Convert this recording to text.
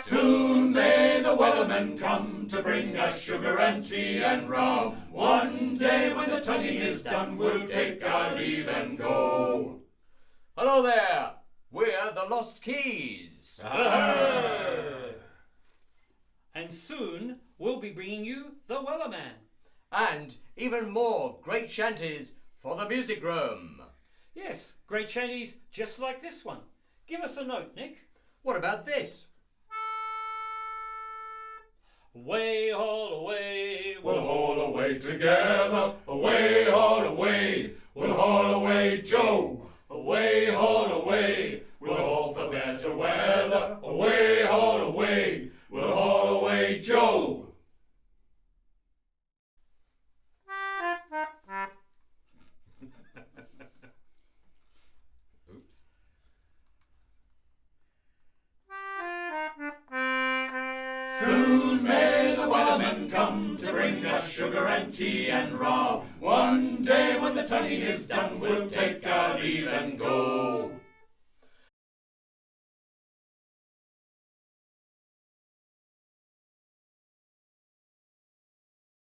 Soon may the Wellerman come to bring us sugar and tea and rum. One day when the tonguing is done, we'll take our leave and go. Hello there! We're the Lost Keys. Ah. And soon we'll be bringing you the Wellerman. And even more great shanties for the music room. Yes, great shanties just like this one. Give us a note, Nick. What about this? Way all away, We'll haul away together, away, haul away. We'll haul away, Joe, away, haul away. We'll haul for better weather, away, haul away. Soon may the Wellerman come to bring us sugar and tea and rum. One day when the tonguing is done, we'll